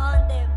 on the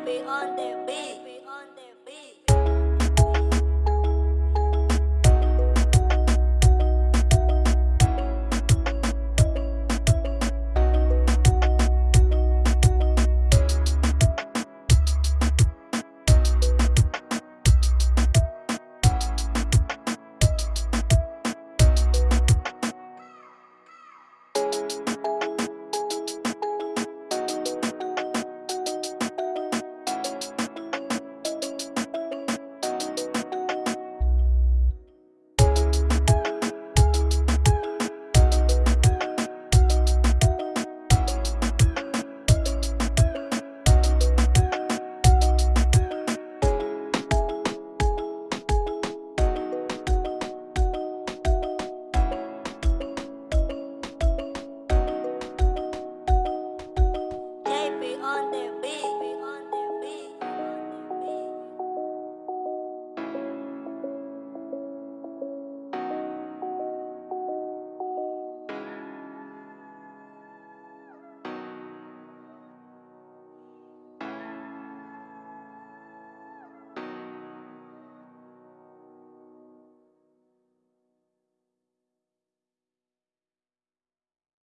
JP on the beat.